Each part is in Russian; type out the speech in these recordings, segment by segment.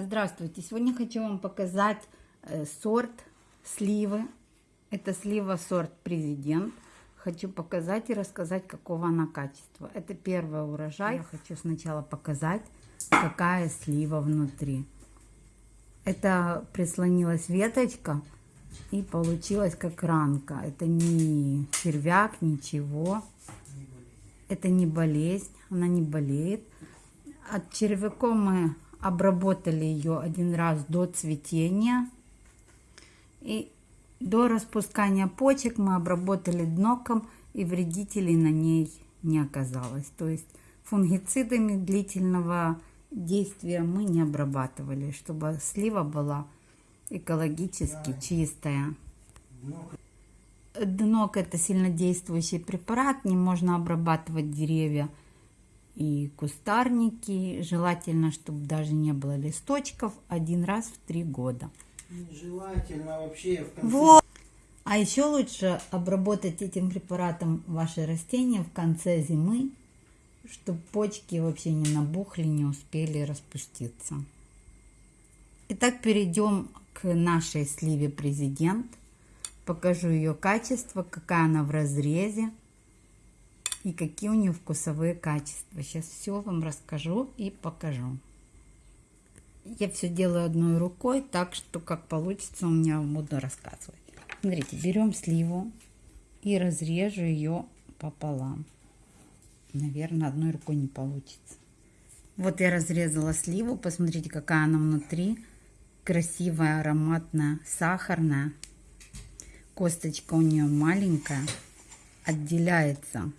Здравствуйте! Сегодня хочу вам показать э, сорт сливы. Это слива сорт Президент. Хочу показать и рассказать, какого она качества. Это первый урожай. Я хочу сначала показать, какая слива внутри. Это прислонилась веточка и получилась как ранка. Это не червяк, ничего. Это не болезнь, она не болеет. От червяков мы обработали ее один раз до цветения. И до распускания почек мы обработали дноком, и вредителей на ней не оказалось. То есть фунгицидами длительного действия мы не обрабатывали, чтобы слива была экологически чистая. Днок это сильнодействующий препарат, не можно обрабатывать деревья и кустарники. Желательно, чтобы даже не было листочков один раз в три года. Желательно вообще в конце... Вот. А еще лучше обработать этим препаратом ваши растения в конце зимы, чтобы почки вообще не набухли, не успели распуститься. Итак, перейдем к нашей сливе Президент. Покажу ее качество, какая она в разрезе и какие у нее вкусовые качества. Сейчас все вам расскажу и покажу. Я все делаю одной рукой, так что как получится у меня буду рассказывать. Смотрите, берем сливу и разрежу ее пополам. Наверное, одной рукой не получится. Вот я разрезала сливу, посмотрите, какая она внутри. Красивая, ароматная, сахарная. Косточка у нее маленькая, отделяется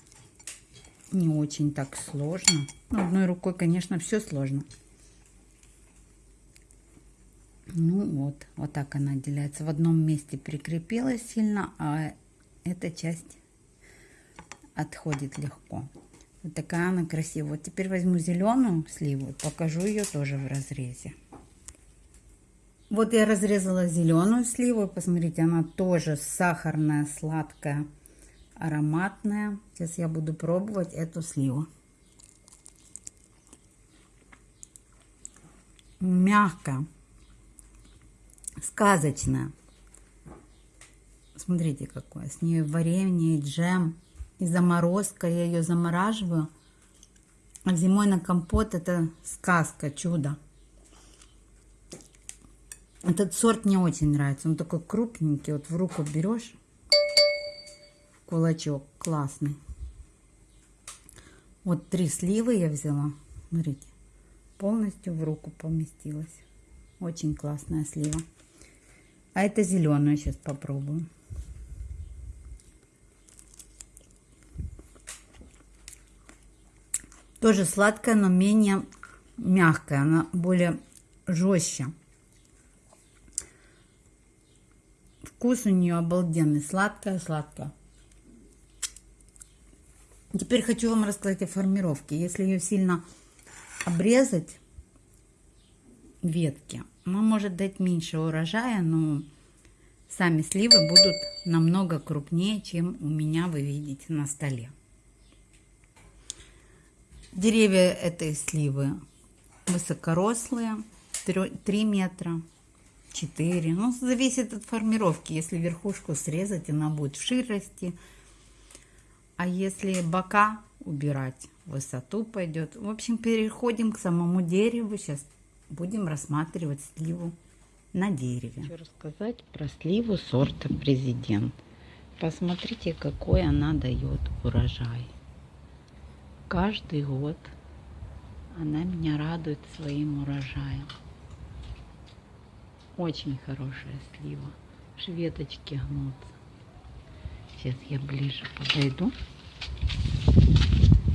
не очень так сложно. Ну, одной рукой, конечно, все сложно. Ну вот, вот так она отделяется. В одном месте прикрепилась сильно, а эта часть отходит легко. Вот такая она красивая. Вот теперь возьму зеленую сливу, покажу ее тоже в разрезе. Вот я разрезала зеленую сливу. Посмотрите, она тоже сахарная, сладкая ароматная. Сейчас я буду пробовать эту сливу. Мягкая, сказочная. Смотрите, какое. С нее варенье и джем. И заморозка. Я ее замораживаю. А зимой на компот это сказка, чудо. Этот сорт мне очень нравится. Он такой крупненький. Вот в руку берешь кулачок классный. Вот три сливы я взяла. Смотрите, полностью в руку поместилась. Очень классная слива. А это зеленую сейчас попробую. Тоже сладкая, но менее мягкая. Она более жестче. Вкус у нее обалденный. Сладкая-сладкая. Теперь хочу вам рассказать о формировке. Если ее сильно обрезать, ветки, она может дать меньше урожая, но сами сливы будут намного крупнее, чем у меня вы видите на столе. Деревья этой сливы высокорослые, 3 метра, 4. Ну, зависит от формировки. Если верхушку срезать, она будет вширь расти. А если бока убирать, высоту пойдет. В общем, переходим к самому дереву. Сейчас будем рассматривать сливу на дереве. Хочу рассказать про сливу сорта Президент. Посмотрите, какой она дает урожай. Каждый год она меня радует своим урожаем. Очень хорошая слива. Шветочки гнутся. Сейчас я ближе подойду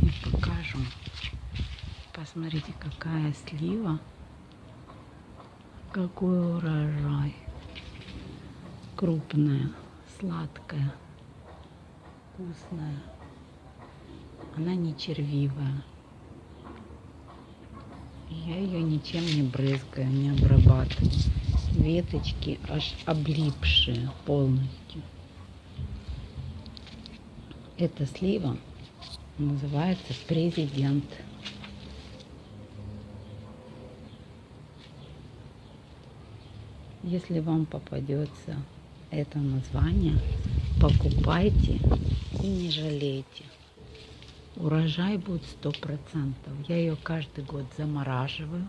и покажу. Посмотрите, какая слива. Какой урожай. Крупная, сладкая, вкусная. Она не червивая. Я ее ничем не брызгаю, не обрабатываю. Веточки аж облипшие полностью. Эта слива называется президент. Если вам попадется это название, покупайте и не жалейте. Урожай будет сто процентов. Я ее каждый год замораживаю.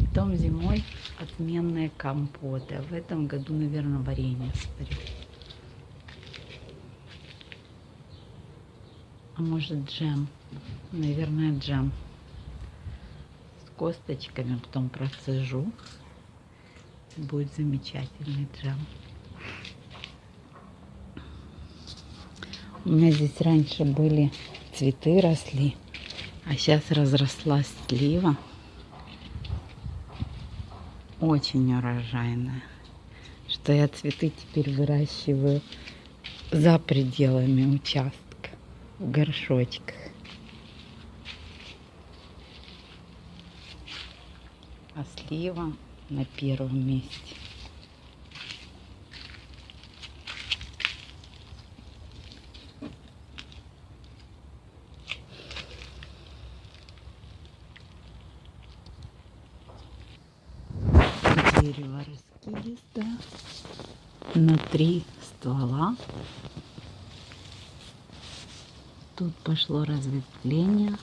Потом зимой отменные компоты. А в этом году, наверное, варенье сварю. А может джем? Наверное, джем. С косточками потом процежу. Будет замечательный джем. У меня здесь раньше были цветы росли, а сейчас разрослась слива. Очень урожайная. Что я цветы теперь выращиваю за пределами участка, в горшочках. А слива на первом месте. Дерево раскидистое на три ствола. Тут пошло разветвление.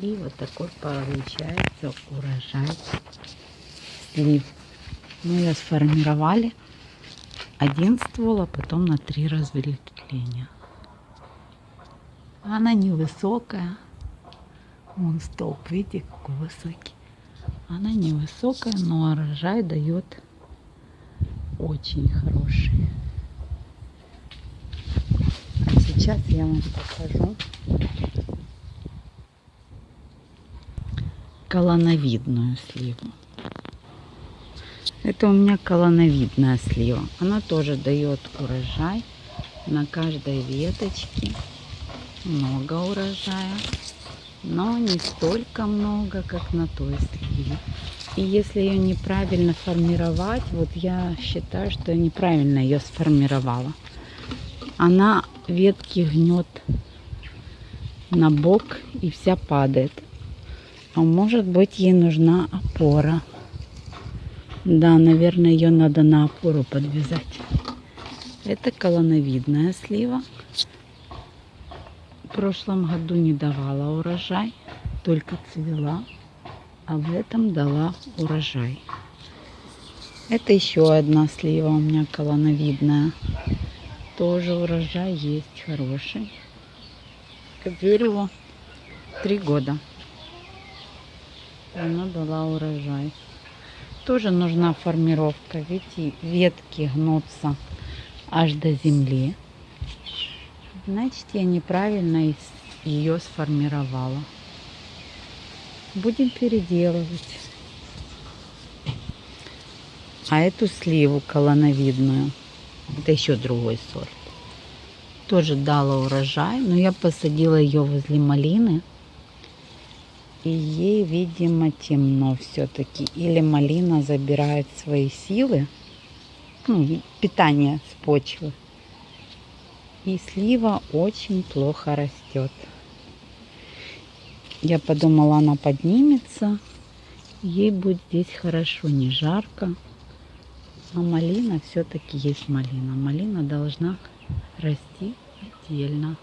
И вот такой получается урожай слив. Мы ее сформировали один ствол, а потом на три разветвления. Она невысокая. Вон столб, видите, какой высокий. Она невысокая, но урожай дает очень хороший. Сейчас я вам покажу колоновидную сливу. Это у меня колоновидная слива. Она тоже дает урожай на каждой веточке. Много урожая. Но не столько много, как на той сливе. И если ее неправильно формировать, вот я считаю, что я неправильно ее сформировала. Она ветки гнет на бок и вся падает. А может быть ей нужна опора. Да, наверное, ее надо на опору подвязать. Это колоновидная слива. В прошлом году не давала урожай, только цвела, а в этом дала урожай. Это еще одна слива у меня колоновидная. Тоже урожай есть хороший. Как дереву три года она дала урожай. Тоже нужна формировка. Видите, ветки гнутся аж до земли. Значит, я неправильно ее сформировала. Будем переделывать. А эту сливу колоновидную, это еще другой сорт, тоже дала урожай, но я посадила ее возле малины. И ей, видимо, темно все-таки. Или малина забирает свои силы, ну, питание с почвы. И слива очень плохо растет. Я подумала, она поднимется. Ей будет здесь хорошо, не жарко. А малина все-таки есть малина. Малина должна расти отдельно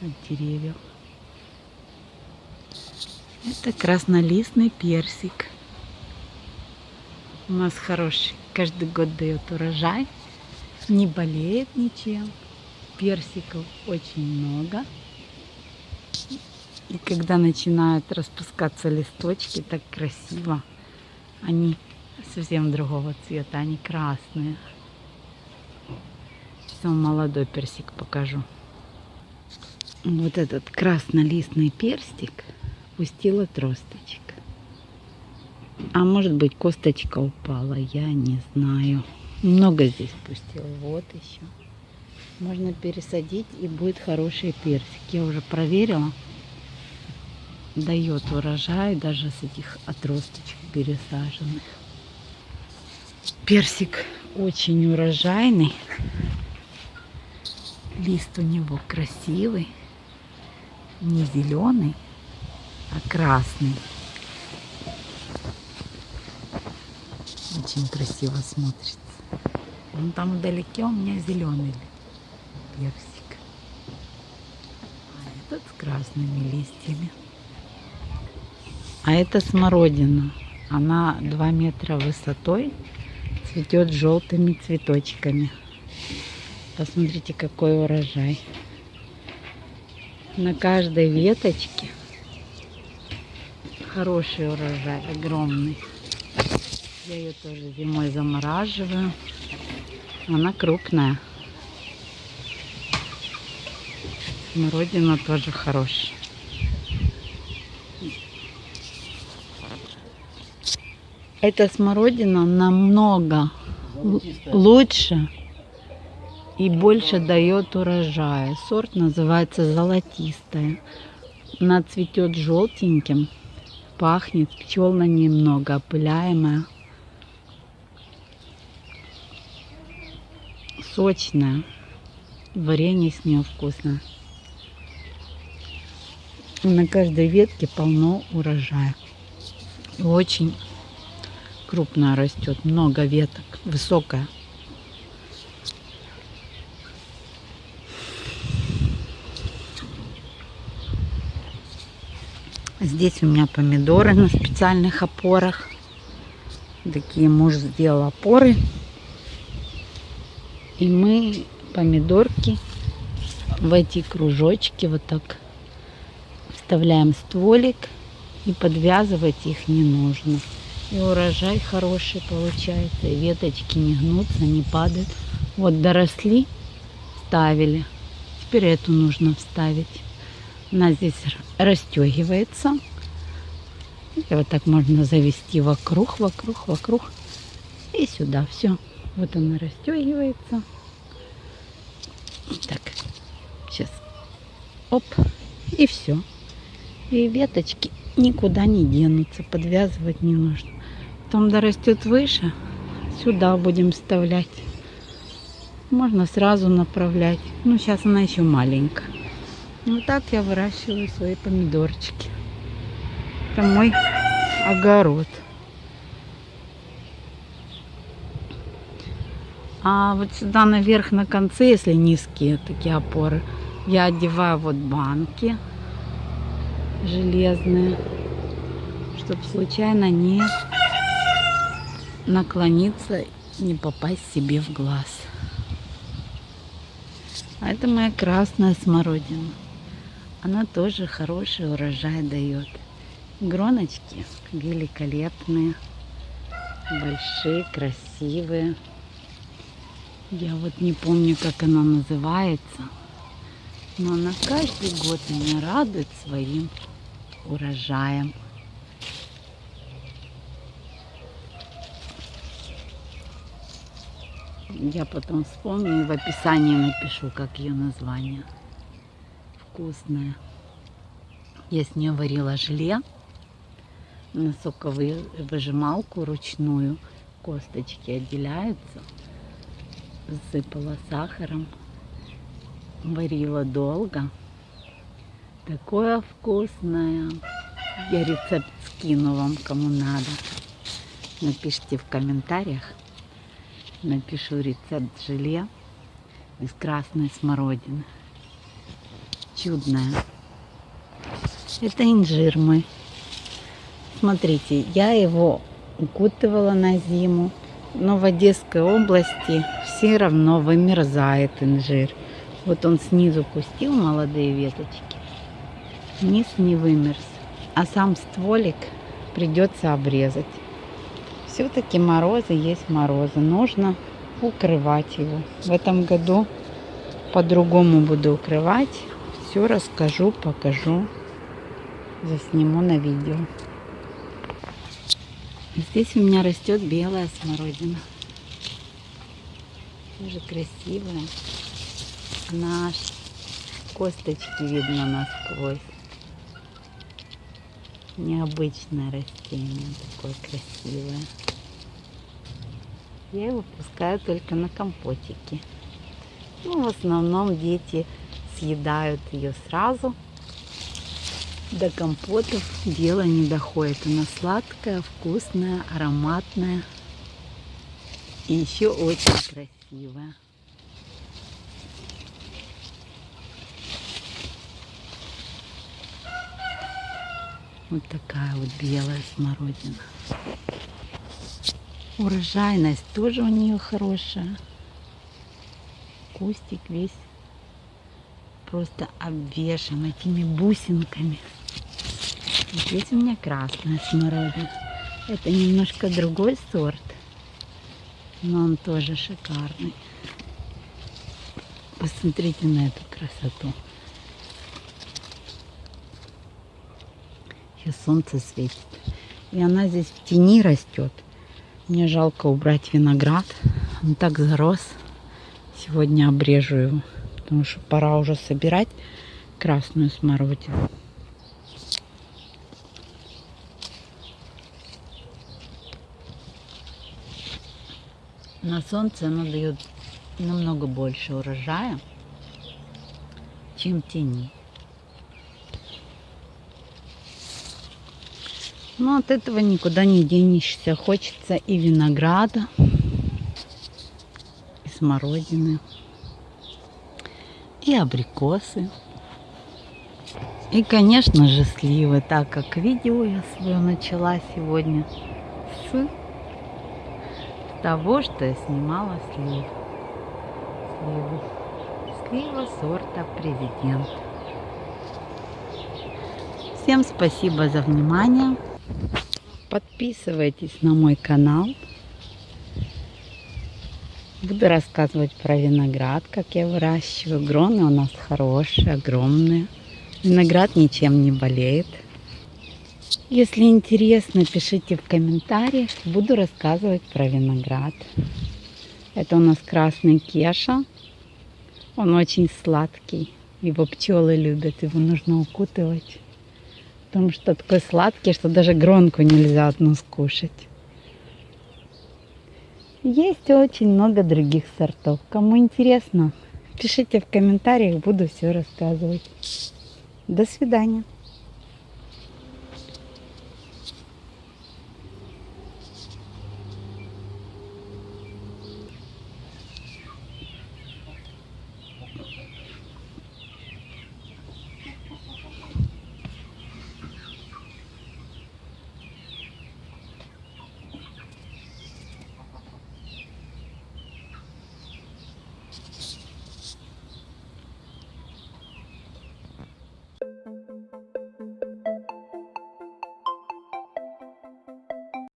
от деревьев. Это краснолистный персик. У нас хороший. Каждый год дает урожай. Не болеет ничем. Персиков очень много. И когда начинают распускаться листочки, так красиво. Они совсем другого цвета, они красные. Сейчас вам молодой персик покажу. Вот этот краснолистный персик – пустила тросточек. А может быть косточка упала, я не знаю. Много здесь пустила. Вот еще. Можно пересадить и будет хороший персик. Я уже проверила. Дает урожай даже с этих отросточек пересаженных. Персик очень урожайный. Лист у него красивый. Не зеленый, а красный. Очень красиво смотрится. Вон там вдалеке у меня зеленый персик. А этот с красными листьями. А это смородина. Она 2 метра высотой, цветет желтыми цветочками. Посмотрите, какой урожай. На каждой веточке хороший урожай, огромный. Я ее тоже зимой замораживаю. Она крупная. Смородина тоже хорошая. Эта смородина намного лучше и больше дает урожая. Сорт называется золотистая. Она цветет желтеньким, пахнет, пчел на ней много, опыляемая. Сочная. Варенье с нее вкусное. На каждой ветке полно урожая. Очень крупная растет, много веток, высокая. Здесь у меня помидоры на специальных опорах. Такие муж сделал опоры. И мы помидорки в эти кружочки вот так вставляем стволик и подвязывать их не нужно. И урожай хороший получается. Веточки не гнутся, не падают. Вот доросли, ставили. Теперь эту нужно вставить. Она здесь расстегивается. И вот так можно завести вокруг, вокруг, вокруг. И сюда все. Вот она расстегивается. Так, сейчас. Оп. И все. И веточки никуда не денутся. Подвязывать не нужно. Потом дорастет выше. Сюда будем вставлять. Можно сразу направлять. Ну, сейчас она еще маленькая. Вот так я выращиваю свои помидорчики. Это мой огород. А вот сюда наверх на конце, если низкие такие опоры, я одеваю вот банки железные, чтобы случайно не наклониться и не попасть себе в глаз. А это моя красная смородина. Она тоже хороший урожай дает. Гроночки великолепные, большие, красивые. Я вот не помню, как она называется, но она каждый год меня радует своим урожаем. Я потом вспомню и в описании напишу, как ее название. Вкусная. Я с нее варила желе на соковыжималку ручную. Косточки отделяются. Засыпала сахаром. Варила долго. Такое вкусное. Я рецепт скину вам, кому надо. Напишите в комментариях. Напишу рецепт желе из красной смородины. Чудное. Это инжир мой. Смотрите, я его укутывала на зиму, но в Одесской области все равно вымерзает инжир. Вот он снизу пустил молодые веточки, низ не вымерз, а сам стволик придется обрезать. Все-таки морозы есть морозы, нужно укрывать его. В этом году по-другому буду укрывать. Все расскажу, покажу, засниму на видео. Здесь у меня растет белая смородина. Тоже красивая. Аж косточки видно насквозь. Необычное растение, такое красивое. Я его пускаю только на компотики. Ну, в основном дети съедают ее сразу. До компотов дело не доходит. Она сладкая, вкусная, ароматная. И еще очень красивая. Вот такая вот белая смородина. Урожайность тоже у нее хорошая. Кустик весь просто обвешан этими бусинками. Здесь у меня красная смородина. Это немножко другой сорт, но он тоже шикарный. Посмотрите на эту красоту. Сейчас солнце светит. И она здесь в тени растет. Мне жалко убрать виноград. Он так зарос. Сегодня обрежу его, потому что пора уже собирать красную смородину. На солнце оно дает намного больше урожая, чем тени. Но от этого никуда не денешься. Хочется и винограда, и смородины, и абрикосы. И, конечно же, сливы, так как видео я свое начала сегодня с того, что я снимала слив. Сливу. Слива сорта президент. Всем спасибо за внимание. Подписывайтесь на мой канал. Буду рассказывать про виноград, как я выращиваю. Гроны у нас хорошие, огромные. Виноград ничем не болеет. Если интересно, пишите в комментариях. Буду рассказывать про виноград. Это у нас красный кеша. Он очень сладкий. Его пчелы любят. Его нужно укутывать потому что такой сладкий, что даже гронку нельзя одну скушать. Есть очень много других сортов. Кому интересно, пишите в комментариях, буду все рассказывать. До свидания.